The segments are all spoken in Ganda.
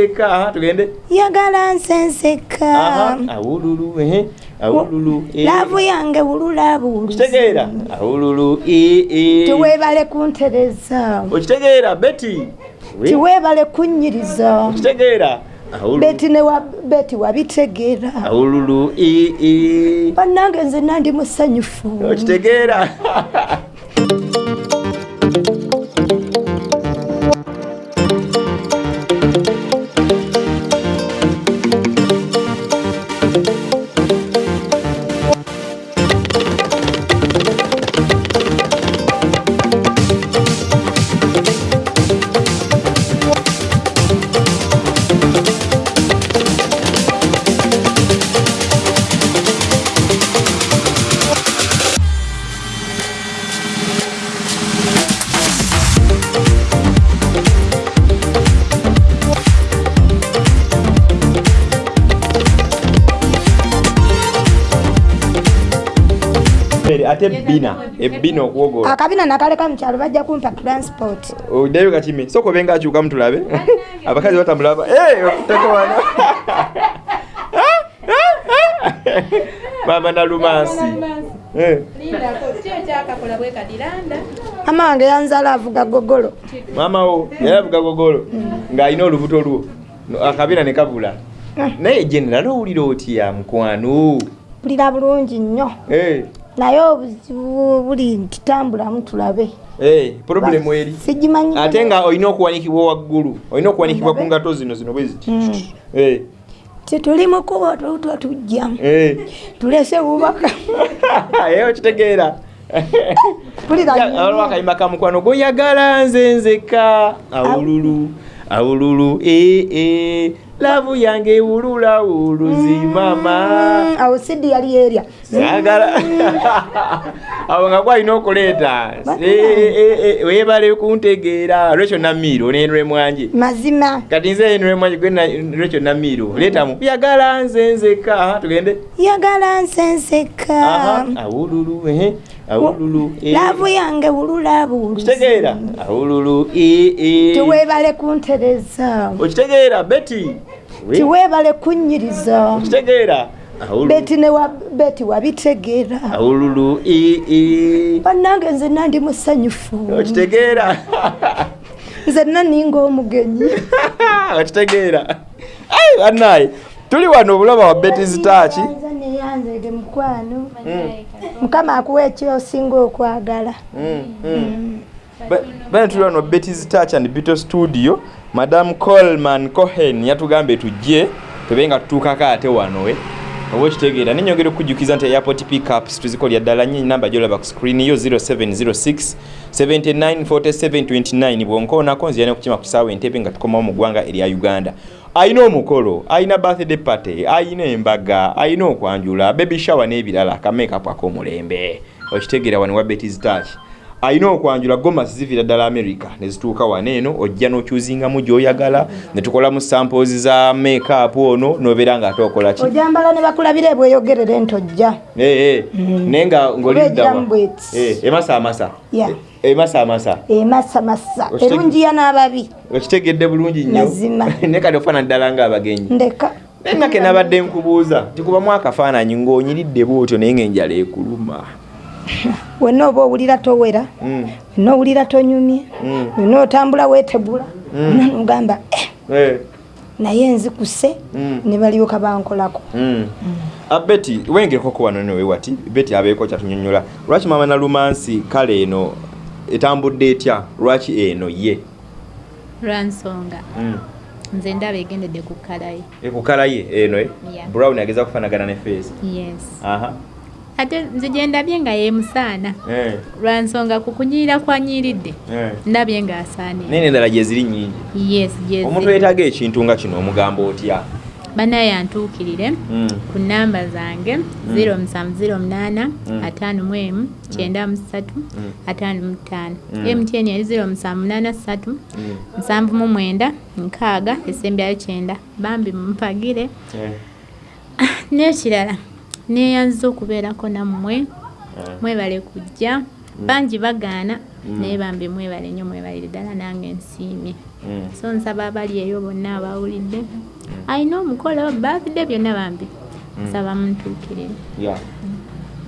nzeka tugende. Yagala nsenseka. Awululu ehe awululu eh. laavu yange wulula buwuluzi kitegeera awululu eh, eh. tiweebale kuntereza. Okitegeera beti We- tiweebale kunnyiriza okitegeera beti ne beti wabitegeera. Awululu eh, eh. bannange nze nandi musanyufu. Okitegeera ate ebbina ebbina okuwogola. Akabina nakaleka mukyalo bajja kumpa transport. Oddayo kakime soka obenga akyukamu tulabe abakazi batamulaba Eh, tekowana mama nalumansi Eh, mama wange yanzala avuga gogolo. Maama wo yali avuga gogolo ng'alina olubuto lwo. Akabina ne kabula. Naye general owulira otya mukwano? Mpulira bulungi nnyo. Eh, naye obuzibu buli ntitambulamu tulabe. Eh, problemu eri. Sigimanyi ate nga olina okuwanikibwa waggulu olina okuwanikibwa ku ngato zino zino bwe ziti. Eh, tituli mukuba otulutwa tujja eh. tulese bubaka okitegeera waliwo akayimba ka mukwano goyagala nze nzeka. Awululu awululu ee ee lavu yange wulula wuluzi mama Mm, awo sidi yali erya. Sagala awo nga gwalina okuleeta Eh, eh, webale kuntegeera. Lwekyo namiiro nenwe mwanje mazima. Kati nze enwe mwanje gwe lwekyo namiiro leetamu yagala nze nzeka tugende. Yagala nsenseka Aha, awululu awululu laavu yange wulula buwuluzi kitegeera awululu ee ee. tiweebale kuntereza. Okitegeera beti We- tiweebale kunnyiriza okitegeera. Beti ne beti wabitegeera. Awululu bannange nze nandi musanyufu. Okitegeera. Nze naninga omugenyi okitegeera. Ai, bannaye. Tuli wano obulaba wa beti zitaaki neyanzege mukwano mukama akuwa ekyosinga okwagala. Bane tuli wano bettys touch and bito studio. Madam colman cohen yatugambye tujje tube nga tutuukako ate wano we. Oba okitegeera nenyongera okukujjukiza nti airport pickups tuzikolya ddala nye namba gyolaba ku screen yo 0706 794729 bwonkoonako nzira nekukima ku saawa entebe nga tukomawo mu ggwanga erya uganda ayina omukolo ayina birthday party ayina embaga ayina okwanjula baby shower n'ebirala akamakeup ak'omulembe okitegeera wano wa betis touch ayina okwanjula gomasi zivira ddala america nezituuka wano eno ojja n'okyuzingamu gy'oyagala netukolamu samples za makeup ono nobeera nga ate okola ki? Ojambala ne bakulabira ebweyogerere ntojja. Eh, eh. naye nga ng'oliddawa Obegiramu bweti. Eh, emasa amasa Yeah. Eh, emasamasa Okitege- erungiya n'ababi. Okitegedde bulungi nnyo. Naye kati ofaana ddala ng'abagenyi ndeka. Naye nga kenabadde nkubuuza tikubamu akafaananyi ng'onyiridde bwotyo naye ng'enjala ekuluma. Wenna oba owulira towera? Mm, wenna owulira tonyumye? Mm, wenna otambula weetebula wenna nogamba "Eh, naye nzikuse mm, ne balyoka bankolako. Mm. Ah, beti wengerekoko wano newe wati? Beti abeeko kyatunyonyola lwaki mama nalumansi kale eno etambudde etya? Lwaki eno ye? Lwansonga. Mm. nze ndaba egendedde ku kkala ye. Ekukala ye eno eh? Brown ageza kufanagana ne aha. Ate nze gye ndabye nga yemusaana eh, lwansonga ku kunyirira kwanyiridde eh. ndabye ng'asaanire naye endala gye ziri nnyingi. Yes omuntu yeetaaga ekintu nga kino omugamba otya banaye antuukirire Mm. ku namba zange 0708 atano mu emu kyenda mu ssatu atano mu ttaano. Mtn yali 0783 Mm. nsanvu mu mwenda nkaaga esembyayo kyenda. Bambi mumpagire Eh, n'ekirala neeyanziza okubeerako nammwe eh. mwebale kujja. Bangi bagaana naye bambi mwebale nnyo mwebalire ddala nange nsiimye. Mm. so nsaba abali eyo bonna abawulidde alina omukolo birthday byonna bambi. Nsaba muntuukirire Yeah.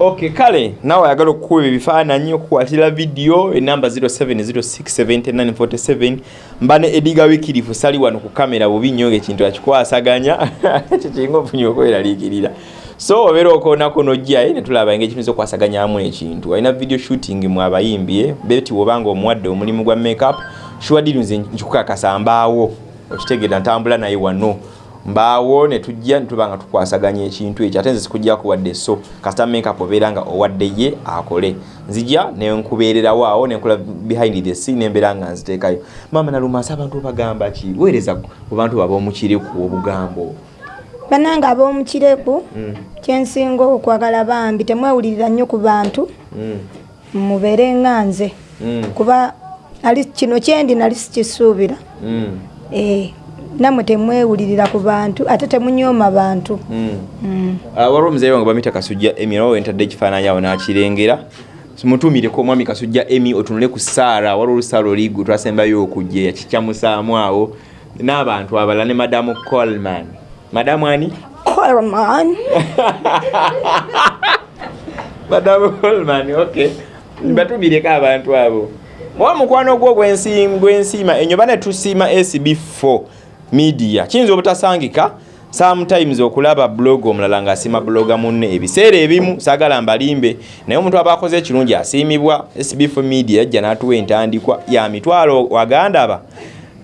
ok kale naawe ayagala okukuba ebifaananyi okukwatira vidiyo enamba 07067947 mba ne ediga wikirifu sali wano ku kamera bubi nnyo ngaekintu akikwasaganya. Kyekinga ofunye okweraliikirira. So obeera okoonako nojjaye netulaba engeri kintu okwasaganyamu ekintu. Alina video shooting mu abayimbye beti wobanga omuwadde omulimu gwa makeup shuwadiri nze nkikukakasa mbaawo okitegeera ntambula naye wano. Mbaawo netujja netuba nga tukwasaganya ekintu ekyo ate nze sikujjaku wadde so. Kasita makeup obeera nga owadde ye akole. Nzija nenkubeererawo awo nenkola behind the scene nembeera nga nziteekayo. Maama nalumansi abantu bagamba ki? Weereza ku bantu babomukiriku obugambo. Banange ab'omukireku Mm, kyensinga okwagala bambi temwewulirira nnyo ku bantu. Mm, mubeere nga nze. Mm, kuba ali kino kyendi nali sikisuubira. Mm, nammwe temwewulirira ku bantu ate temunyooma bantu. Mm. Mm. Ah, waliwo omuzaire wange bamita kasujja emi nawe wentadde ekifaananyi awo nakirengera. Mutumireko omwami kasujja emi otunule ku saara waliwo olusaala oligwe twasembayo okujja yakikyamusaamu awo. N'abantu abalala ne madamu colman madamu ani? Coleman. madamu colman ok batumireko abantu abo owa mukwano gwo gwensi- gwensiima enyo bane tusiima sb4 media. Kiyinza obutasangika? Sometimes okulaba blog omulala ng'asiima bloga munne ebiseera ebimu saagala mbalimbe. Naye omuntu aba akoze ekirungi asiimibwa sb4 media yajja n'atuwa entandikwa. Ya mitwalo wagandaba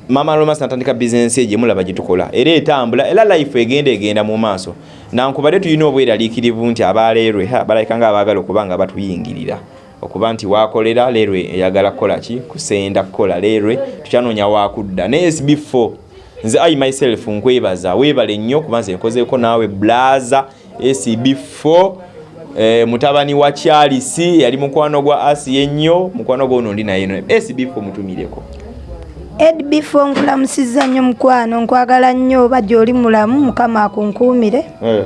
mama lomas natandika bizinensi ye gyemulaba gyetukola era etambula era life egenda egenda mu maaso. Nankubadde tulina obweraliikirivu nti abaleerwe ha, balabika nga abaagala okuba nga batuyingirira okuba nti wakolera leerwe eyagala kukola ki? Kusenda kukola. Leerwe tukyanoonya wakudda ne sb4 nze i myself nkwebaza. Weebale nnyo kuba nze nkozeeko naawe blaza. Sb4 eh, mutabani wa kyalisi yali mukwano gwa asi ennyo mukwano gwono ndi naye no. Sb4 mutumireko. Edbifo nkulamusizza nnyo mukwano nkwagala nnyo oba gy'oli mulamu mukama akunkuumire. Eh,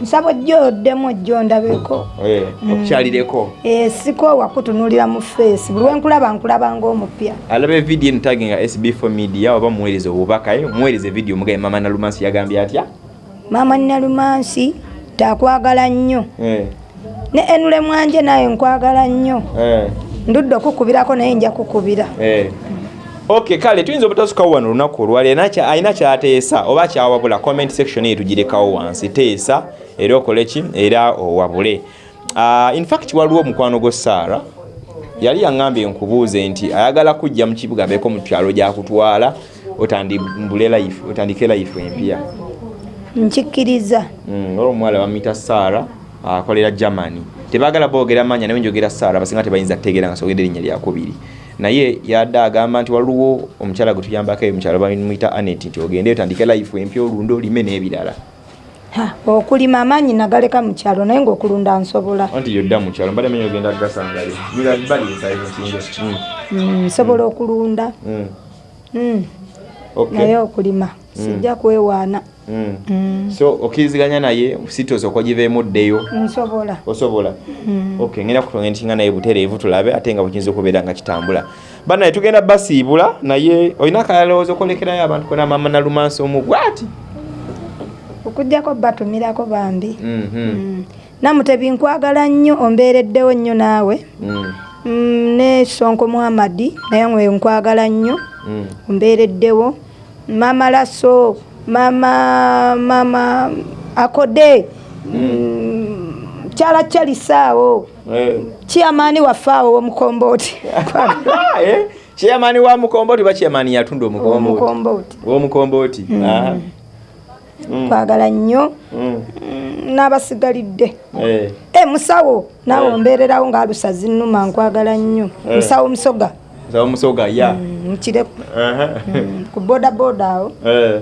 nsaba ojja oddemu ojja ondabeko eh, okukyalireko. Eh, sikoowa kutunuulira mu feesi buli wenkulaba nkulaba ng'omupya. Alaba evidiyo entage nga sb4 media oba muweereze obubaka eh, muweereze vidiyo mugabe mama nalumansi yagambye atya? Maama nalumansi takwagala nnyo. Eh, ne enule mwanje naye nkwagala nnyo. Eh, ndudde okukubirako naye nja kukubira eh. ok kale tuyinza obutasukawo wano olunaku olwali alina kyateesa oba kyawabula comment section eyo tugirekawo wansi. Teesa era okole ki? Era owabule. Uh, infact waliwo omukwano gwo saara yali yaŋŋambye nkubuuze nti ayagala kujja mu kibuga abeeko mu kyalo gyakutwala otandike life empya. Nkikkiriza. Mm, olwo omuwala bamuyita saara akolera germany. Tebagala boogera manya naye njogera saara basinga tebayinza kutegeera nga sogenda erinnya lyakubiri naye yadde agamba nti waliwo omukyala gwe tuyambako eyo mukyalo bamuyita anet nti ogende otandike life empya olunde olime n'ebirala. Ha, okulima amaanyi nagaleka mu kyalo naye ng'okulunda nsobola. Anti yodda mu kyalo mbadde manya ogenda gasangale bali ensayinsinga Mm, nsobola okulunda. Mm, naye okulima sijja kwewaana. Mm, so okkiriziganya naye sitoosa okwagiveemu ddeyo? Nsobola. Osobola? Ok ngenda kutonga ntinga naye butereevu tulabe ate nga bukiyinza okubeera nga kitambula. Banaye tugenda basiibula naye olina akalowooza okolekerayo abantu kona mama nalumansi omugwati okugjako batumirako bambi Mm. namutebi nkwagala nnyo ombeereddewo nnyo naawe. Mm, ne sonko muhamadi naye nkwagala nnyo. Ombeereddewo mama laso mama mama akode Mm, kyala kyalisaawo kiyamaani waffe awo omukombooti kyeyamaani wa mukombooti oba kyeyamaani yatunda omukombooti omukombooti omukombooti Aha. Mm, kwagala nnyo. Mm, Mm, n'abasigalidde. Eh. e musawo naawe Eh. ombeererawo ng'alusa zinnuma nkwagala nnyo. Eh. musawo musoga. Nsaba musoga ya. Mm, mukireku Aha. Mm, ku boda awo Eh.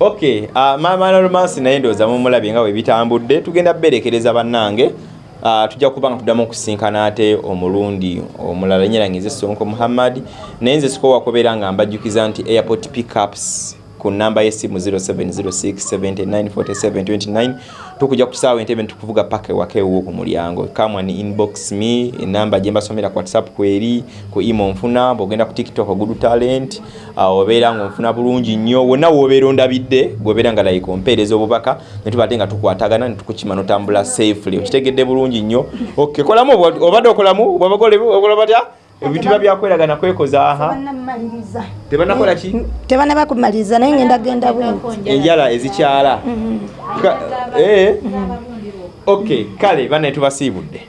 ok uh, maama nolumansi naye ndowooza mumulabye nga webitambudde tugenda berekereza bannange uh, tujja kuba nga tuddamu okusinkana ate omulundi omulala nyerangize sonko muhammad naye nze sikowa kubeera nga mbajjukiza nti airport pickups ku namba y'essimu 0706794729 tukujja ku kisaawe entebe nitukuvuga paka ewaka ewuwo ku mulyango. Kamwa ni inbox me enamba gye mbasomera ku whatsapp kweri ku imo nfuna bw'ogenda ku tiktok good talent. Obeera ng'onfuna bulungi nnyo wonna woobeera ondabidde gweobeera nga like ompeereza obubaka ne tubadde nga tukwatagana ne tukukima notambula safely. Okitegedde bulungi nnyo. Okay kolamu obwa- obadde okolamu bwabagole okola batya ebintu biba byakweragana kwekoza aha. Tebanakola ki? Tebana bakumaliriza naye ngenda genda bwenti enjala ezikyala. Ka- eh. okay kale bane tubasiibudde